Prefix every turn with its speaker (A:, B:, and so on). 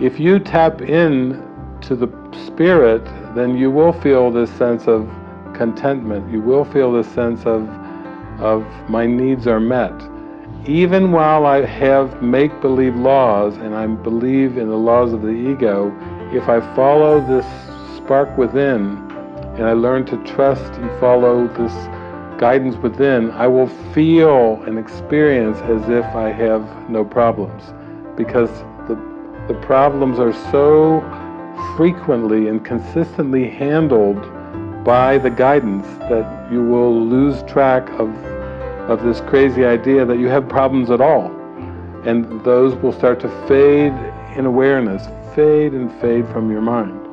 A: If you tap in to the Spirit, then you will feel this sense of contentment. You will feel this sense of, of my needs are met. Even while I have make-believe laws and I believe in the laws of the ego, if I follow this spark within and I learn to trust and follow this guidance within, I will feel and experience as if I have no problems. Because the, problems are so frequently and consistently handled by the guidance that you will lose track of, of this crazy idea that you have problems at all. And those will start to fade in awareness, fade and fade from your mind.